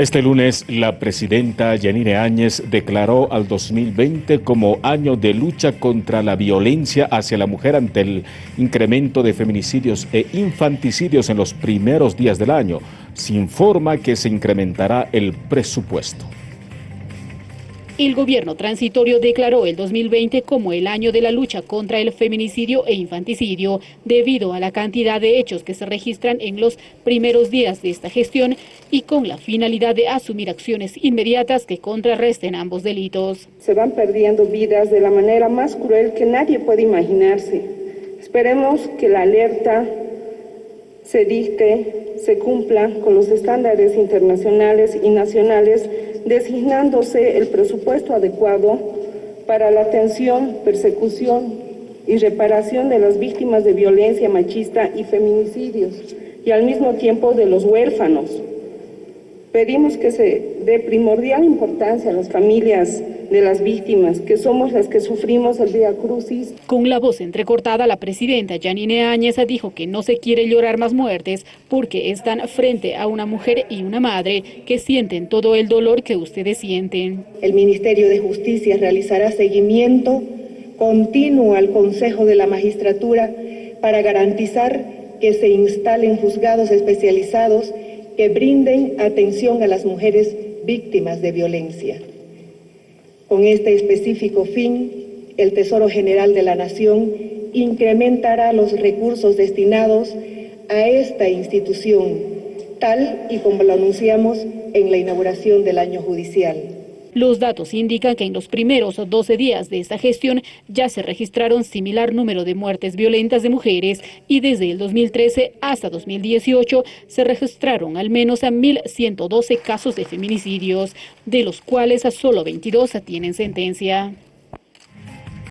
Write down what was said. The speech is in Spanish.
Este lunes, la presidenta Yanine Áñez declaró al 2020 como año de lucha contra la violencia hacia la mujer ante el incremento de feminicidios e infanticidios en los primeros días del año. Se informa que se incrementará el presupuesto. El gobierno transitorio declaró el 2020 como el año de la lucha contra el feminicidio e infanticidio debido a la cantidad de hechos que se registran en los primeros días de esta gestión y con la finalidad de asumir acciones inmediatas que contrarresten ambos delitos. Se van perdiendo vidas de la manera más cruel que nadie puede imaginarse. Esperemos que la alerta se dicte, se cumpla con los estándares internacionales y nacionales designándose el presupuesto adecuado para la atención, persecución y reparación de las víctimas de violencia machista y feminicidios, y al mismo tiempo de los huérfanos. Pedimos que se dé primordial importancia a las familias de las víctimas, que somos las que sufrimos el día crucis. Con la voz entrecortada, la presidenta Janine Áñez dijo que no se quiere llorar más muertes porque están frente a una mujer y una madre que sienten todo el dolor que ustedes sienten. El Ministerio de Justicia realizará seguimiento continuo al Consejo de la Magistratura para garantizar que se instalen juzgados especializados que brinden atención a las mujeres víctimas de violencia. Con este específico fin, el Tesoro General de la Nación incrementará los recursos destinados a esta institución, tal y como lo anunciamos en la inauguración del año judicial. Los datos indican que en los primeros 12 días de esta gestión ya se registraron similar número de muertes violentas de mujeres y desde el 2013 hasta 2018 se registraron al menos a 1.112 casos de feminicidios, de los cuales solo 22 tienen sentencia.